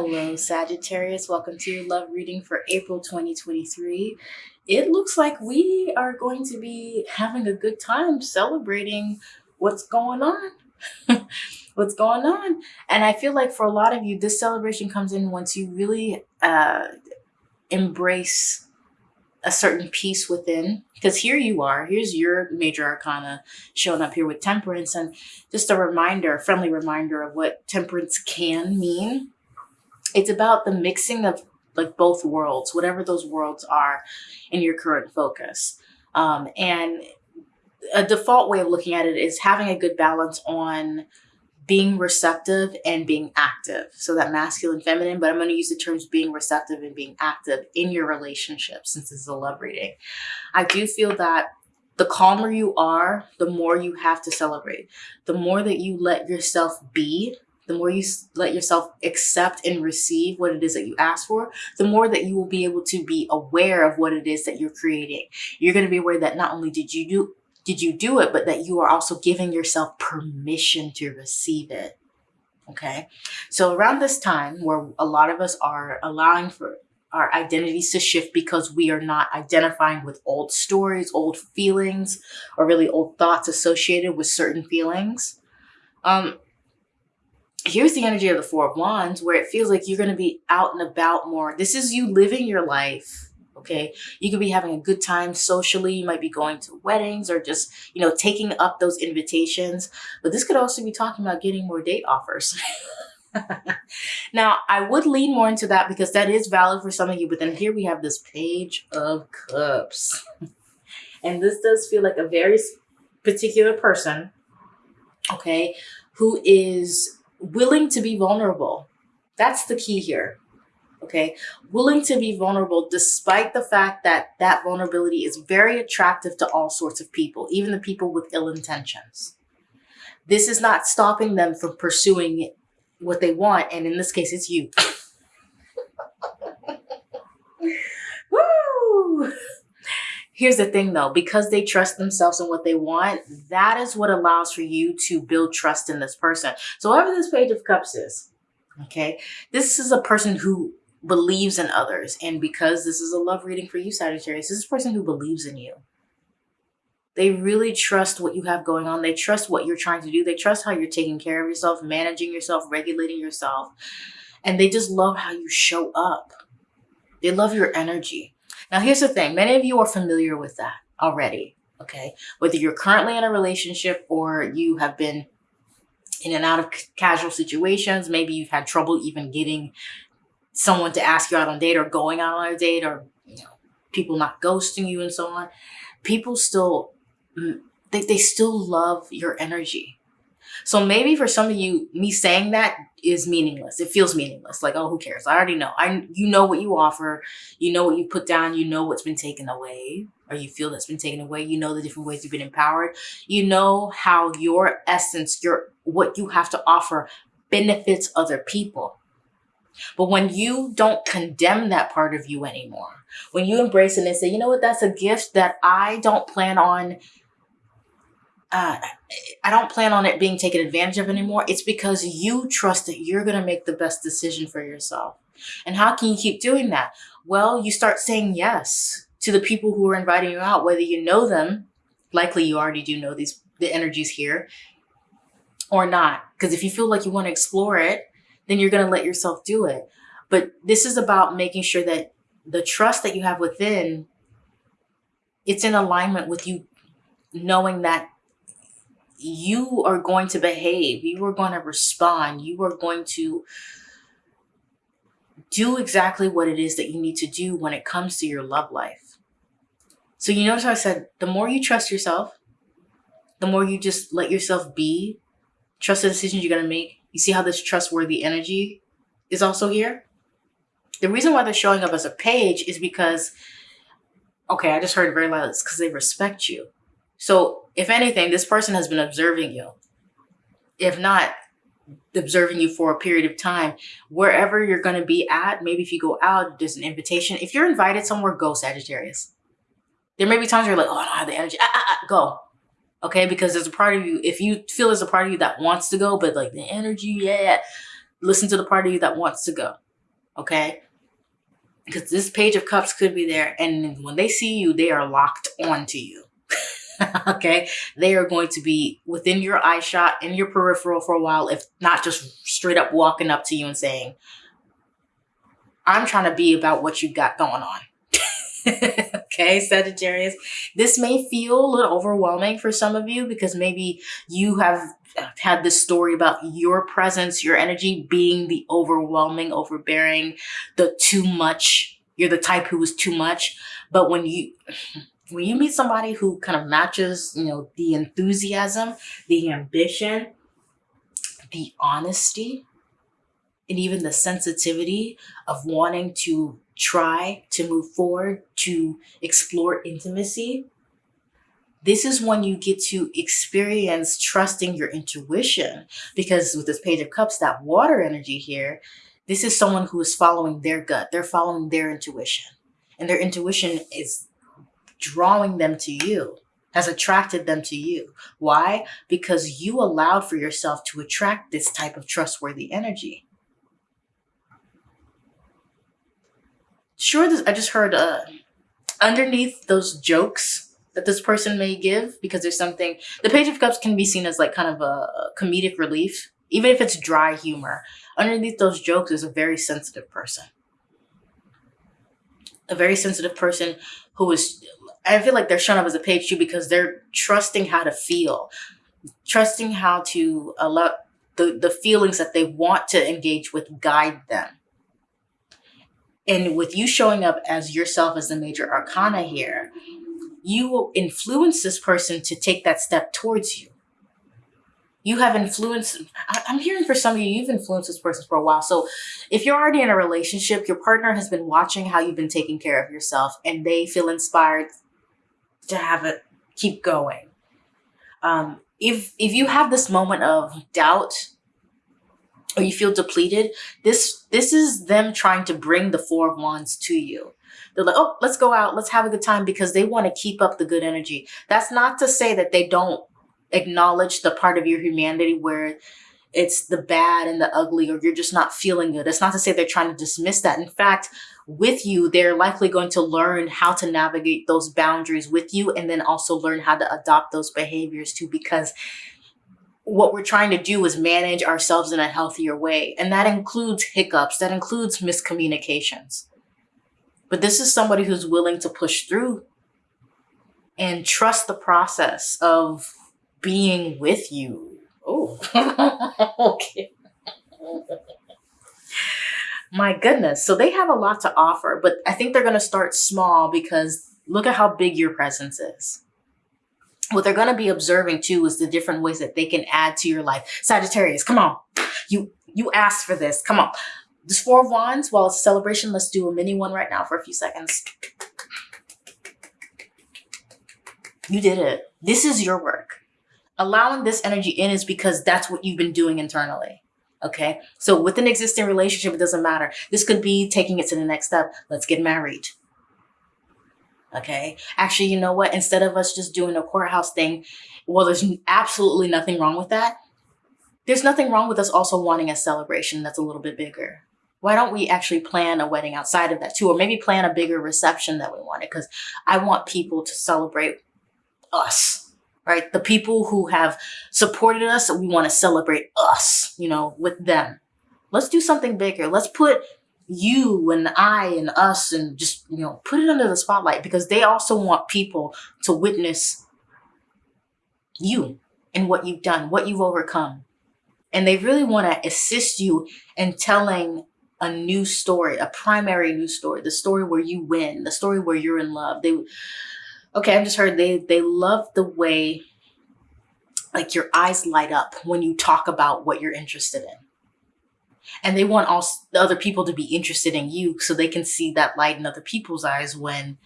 Hello, Sagittarius. Welcome to your love reading for April 2023. It looks like we are going to be having a good time celebrating what's going on. what's going on. And I feel like for a lot of you, this celebration comes in once you really uh, embrace a certain peace within because here you are here's your major arcana showing up here with temperance and just a reminder a friendly reminder of what temperance can mean it's about the mixing of like both worlds whatever those worlds are in your current focus um, and a default way of looking at it is having a good balance on being receptive and being active. So that masculine, feminine, but I'm going to use the terms being receptive and being active in your relationship since this is a love reading. I do feel that the calmer you are, the more you have to celebrate. The more that you let yourself be, the more you let yourself accept and receive what it is that you ask for, the more that you will be able to be aware of what it is that you're creating. You're going to be aware that not only did you do did you do it, but that you are also giving yourself permission to receive it. Okay. So around this time where a lot of us are allowing for our identities to shift because we are not identifying with old stories, old feelings, or really old thoughts associated with certain feelings. Um, here's the energy of the Four of Wands where it feels like you're going to be out and about more. This is you living your life okay? You could be having a good time socially. You might be going to weddings or just you know taking up those invitations. But this could also be talking about getting more date offers. Now i would lean more into that because that is valid for some of you but then here we have this page of cups. And this does feel like a very particular person okay who is willing to be vulnerable that's the key here okay? Willing to be vulnerable despite the fact that that vulnerability is very attractive to all sorts of people, even the people with ill intentions. This is not stopping them from pursuing what they want, and in this case, it's you. Woo! Here's the thing though, because they trust themselves and what they want, that is what allows for you to build trust in this person. So whatever this page of cups is, okay, this is a person who believes in others. And because this is a love reading for you, Sagittarius, this is a person who believes in you. They really trust what you have going on. They trust what you're trying to do. They trust how you're taking care of yourself, managing yourself, regulating yourself. And they just love how you show up. They love your energy. Now, here's the thing. Many of you are familiar with that already, okay? Whether you're currently in a relationship or you have been in and out of casual situations, maybe you've had trouble even getting someone to ask you out on a date or going out on a date or you know people not ghosting you and so on people still mm, they, they still love your energy so maybe for some of you me saying that is meaningless. It feels meaningless. Like oh who cares? I already know. I you know what you offer. You know what you put down. You know what's been taken away or you feel that's been taken away. You know the different ways you've been empowered. You know how your essence your what you have to offer benefits other people. But when you don't condemn that part of you anymore, when you embrace it and say, you know what, that's a gift that I don't plan on, uh, I don't plan on it being taken advantage of anymore. It's because you trust that you're going to make the best decision for yourself. And how can you keep doing that? Well, you start saying yes to the people who are inviting you out, whether you know them, likely you already do know these, the energies here, or not. Because if you feel like you want to explore it, then you're going to let yourself do it. But this is about making sure that the trust that you have within, it's in alignment with you knowing that you are going to behave, you are going to respond, you are going to do exactly what it is that you need to do when it comes to your love life. So you notice how I said, the more you trust yourself, the more you just let yourself be, trust the decisions you're going to make, you see how this trustworthy energy is also here? The reason why they're showing up as a page is because, okay, I just heard very loud, it's because they respect you. So if anything, this person has been observing you. If not, observing you for a period of time. Wherever you're going to be at, maybe if you go out, there's an invitation. If you're invited somewhere, go Sagittarius. There may be times you're like, oh, I don't have the energy. Ah, ah, ah, go okay because there's a part of you if you feel there's a part of you that wants to go but like the energy yeah listen to the part of you that wants to go Okay? Because this page of cups could be there, and when they see you, they are locked onto you. okay? They are going to be within your eye shot, in your peripheral for a while, if not just straight up walking up to you and saying, I'm trying to be about what you got going on. okay, Sagittarius. This may feel a little overwhelming for some of you because maybe you have had this story about your presence, your energy being the overwhelming, overbearing, the too much. You're the type who is too much. But when you when you meet somebody who kind of matches, you know, the enthusiasm, the ambition, the honesty, and even the sensitivity of wanting to try to move forward, to explore intimacy, this is when you get to experience trusting your intuition. Because with this Page of Cups, that water energy here, this is someone who is following their gut. They're following their intuition. And their intuition is drawing them to you, has attracted them to you. Why? Because you allowed for yourself to attract this type of trustworthy energy. Sure, this, I just heard uh, underneath those jokes that this person may give, because there's something, the Page of Cups can be seen as like kind of a comedic relief, even if it's dry humor. Underneath those jokes is a very sensitive person. A very sensitive person who is I feel like they're showing up as a page two because they're trusting how to feel, trusting how to allow the, the feelings that they want to engage with guide them. And with you showing up as yourself as the major arcana here, you will influence this person to take that step towards you. You have influence. I'm hearing for some of you, you've influenced this person for a while. So if you're already in a relationship, your partner has been watching how you've been taking care of yourself and they feel inspired to have it keep going. Um, if if you have this moment of doubt or you feel depleted, this this is them trying to bring the four of wands to you. They're like, oh, let's go out, let's have a good time because they want to keep up the good energy. That's not to say that they don't acknowledge the part of your humanity where it's the bad and the ugly or you're just not feeling good. It's not to say they're trying to dismiss that. In fact, with you, they're likely going to learn how to navigate those boundaries with you and then also learn how to adopt those behaviors too because what we're trying to do is manage ourselves in a healthier way. And that includes hiccups, that includes miscommunications. But this is somebody who's willing to push through and trust the process of being with you. Oh, okay. My goodness. So they have a lot to offer, but I think they're going to start small because look at how big your presence is. What they're going to be observing too is the different ways that they can add to your life. Sagittarius, come on. You you asked for this. Come on. This Four of Wands, while it's a celebration, let's do a mini one right now for a few seconds. You did it. This is your work. Allowing this energy in is because that's what you've been doing internally. Okay. So with an existing relationship, it doesn't matter. This could be taking it to the next step. Let's get married. Okay. Actually, you know what? Instead of us just doing a courthouse thing, well, there's absolutely nothing wrong with that. There's nothing wrong with us also wanting a celebration that's a little bit bigger. Why don't we actually plan a wedding outside of that too? Or maybe plan a bigger reception that we wanted? Because I want people to celebrate us right? The people who have supported us, we want to celebrate us, you know, with them. Let's do something bigger. Let's put you and I and us and just, you know, put it under the spotlight because they also want people to witness you and what you've done, what you've overcome. And they really want to assist you in telling a new story, a primary new story, the story where you win, the story where you're in love. They okay, I've just heard they they love the way like your eyes light up when you talk about what you're interested in. And they want all the other people to be interested in you so they can see that light in other people's eyes when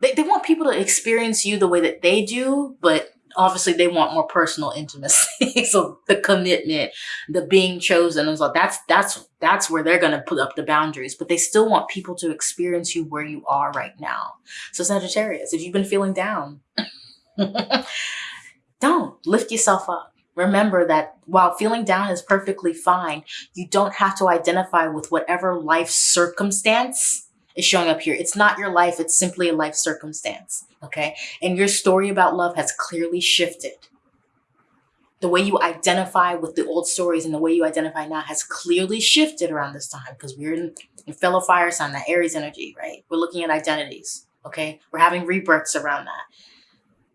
they, they want people to experience you the way that they do, but obviously they want more personal intimacy. so the commitment, the being chosen, and so that's that's that's where they're gonna put up the boundaries. But they still want people to experience you where you are right now. So Sagittarius, if you've been feeling down, don't lift yourself up. remember that while feeling down is perfectly fine, you don't have to identify with whatever life circumstance is showing up here. It's not your life, it's simply a life circumstance. Okay. And your story about love has clearly shifted. The way you identify with the old stories and the way you identify now has clearly shifted around this time because we're in, in fellow fire sign, that Aries energy, right? We're looking at identities. Okay. We're having rebirths around that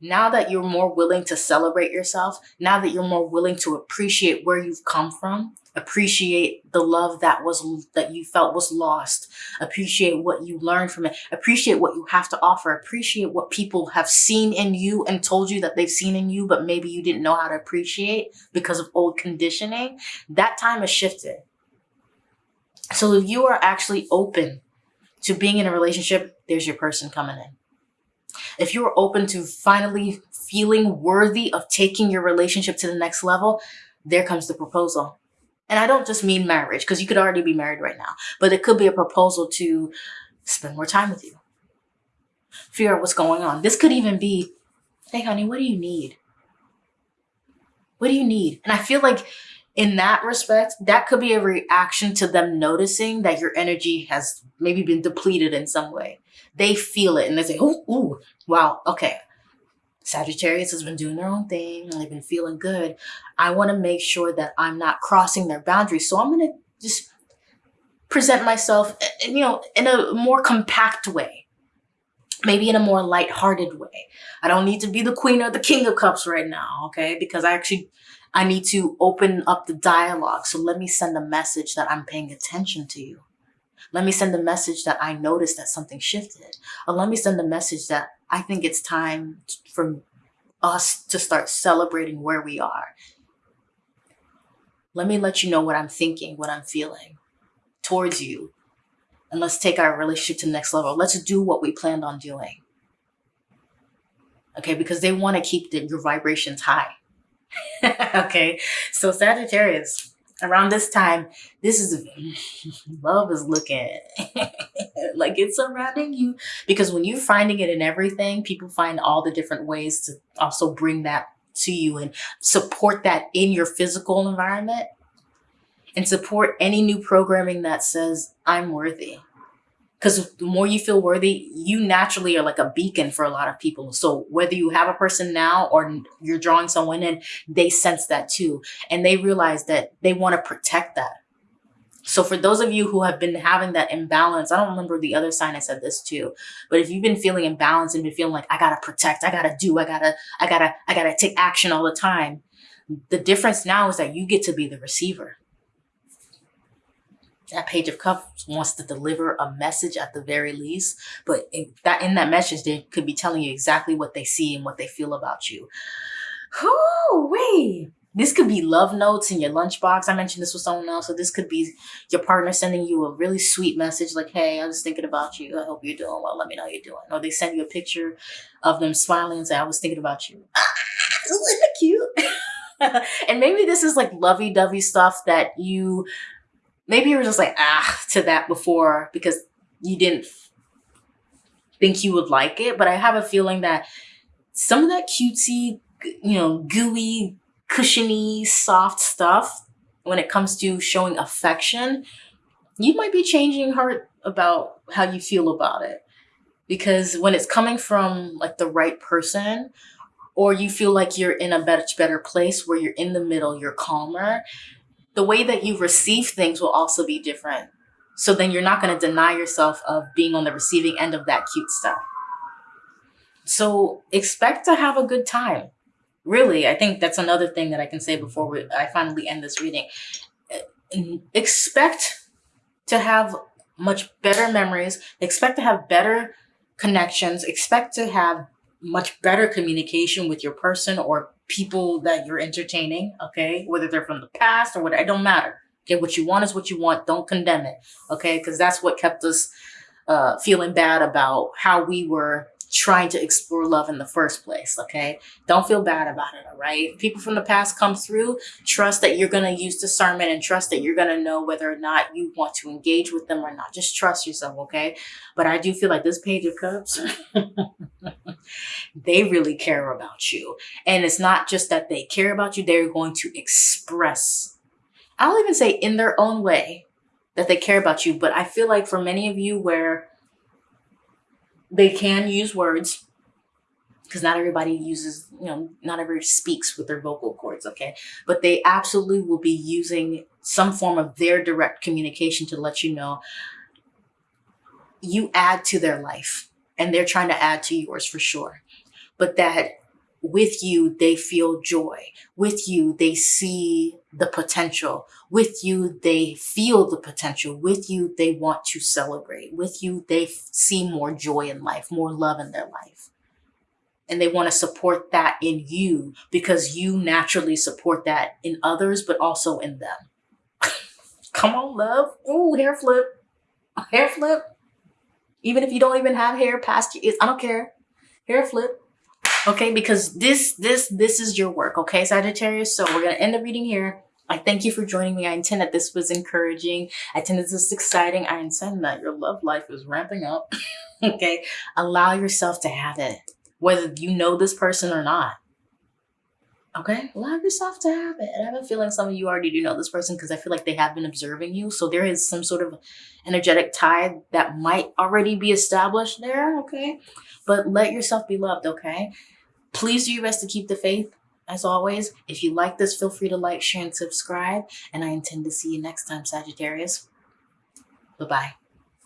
now that you're more willing to celebrate yourself, now that you're more willing to appreciate where you've come from, appreciate the love that was that you felt was lost, appreciate what you learned from it, appreciate what you have to offer, appreciate what people have seen in you and told you that they've seen in you, but maybe you didn't know how to appreciate because of old conditioning. That time has shifted. So if you are actually open to being in a relationship, there's your person coming in if you're open to finally feeling worthy of taking your relationship to the next level, there comes the proposal. And I don't just mean marriage, because you could already be married right now, but it could be a proposal to spend more time with you, figure out what's going on. This could even be, hey, honey, what do you need? What do you need? And I feel like in that respect, that could be a reaction to them noticing that your energy has maybe been depleted in some way. They feel it and they say, ooh, ooh, wow, okay. Sagittarius has been doing their own thing and they've been feeling good. I want to make sure that I'm not crossing their boundaries. So I'm going to just present myself, eh, eh, you know, in a more compact way, maybe in a more light-hearted way. I don't need to be the queen or the king of cups right now, okay? Because I actually, I need to open up the dialogue. So let me send a message that I'm paying attention to you. Let me send a message that I noticed that something shifted. Or let me send a message that I think it's time for us to start celebrating where we are. Let me let you know what I'm thinking, what I'm feeling towards you. And let's take our relationship to the next level. Let's do what we planned on doing. Okay, because they want to keep the, your vibrations high. okay, so Sagittarius, around this time, this is love is looking like it's surrounding you. Because when you're finding it in everything, people find all the different ways to also bring that to you and support that in your physical environment and support any new programming that says I'm worthy because the more you feel worthy, you naturally are like a beacon for a lot of people. So whether you have a person now or you're drawing someone in, they sense that too. And they realize that they want to protect that. So for those of you who have been having that imbalance, I don't remember the other sign I said this too, but if you've been feeling imbalanced and been feeling like I gotta protect, I gotta do, I gotta, I gotta, I gotta take action all the time. The difference now is that you get to be the receiver that page of cups wants to deliver a message at the very least but in that in that message they could be telling you exactly what they see and what they feel about you oh wait this could be love notes in your lunchbox. I mentioned this with someone else. So this could be your partner sending you a really sweet message like, hey, I was thinking about you. I hope you're doing well. Let me know you're doing. Or they send you a picture of them smiling and say, I was thinking about you. Isn't that cute? and maybe this is like lovey-dovey stuff that you maybe you were just like, ah, to that before because you didn't think you would like it. But I have a feeling that some of that cutesy, you know, gooey, cushiony, soft stuff, when it comes to showing affection, you might be changing heart about how you feel about it. Because when it's coming from like the right person, or you feel like you're in a much better place where you're in the middle, you're calmer, the way that you receive things will also be different. So then you're not going to deny yourself of being on the receiving end of that cute stuff. So expect to have a good time. Really, I think that's another thing that I can say before we, I finally end this reading. Expect to have much better memories. Expect to have better connections. Expect to have much better communication with your person or people that you're entertaining, okay? Whether they're from the past or what, it don't matter. Okay, what you want is what you want. Don't condemn it, okay? Because that's what kept us uh, feeling bad about how we were trying to explore love in the first place, okay? Don't feel bad about it, all right? people from the past come through, trust that you're going to use discernment and trust that you're going to know whether or not you want to engage with them or not. Just trust yourself, okay? But I do feel like this page of cups, they really care about you. And it's not just that they care about you, they're going to express, I'll even say in their own way, that they care about you. But I feel like for many of you, where they can use words, because not everybody uses, you know, not everybody speaks with their vocal cords, okay? But they absolutely will be using some form of their direct communication to let you know you add to their life and they're trying to add to yours for sure. But that with you, they feel joy. With you, they see the potential. With you, they feel the potential. With you, they want to celebrate. With you, they see more joy in life, more love in their life. And they want to support that in you because you naturally support that in others, but also in them. Come on, love. Ooh, hair flip. Hair flip. Even if you don't even have hair past your ears, I don't care. Hair flip. Okay, because this, this, this is your work, okay, Sagittarius? So we're to end the reading here. I thank you for joining me. I intend that this was encouraging. I intend that this is exciting. I intend that your love life is ramping up. okay, allow yourself to have it, whether you know this person or not. Okay, allow yourself to have it. I have a feeling some of you already do know this person because I feel like they have been observing you. So there is some sort of energetic tie that might already be established there. Okay, but let yourself be loved. Okay, please do your best to keep the faith. As always, if you like this, feel free to like, share, and subscribe. And I intend to see you next time, Sagittarius. Bye bye.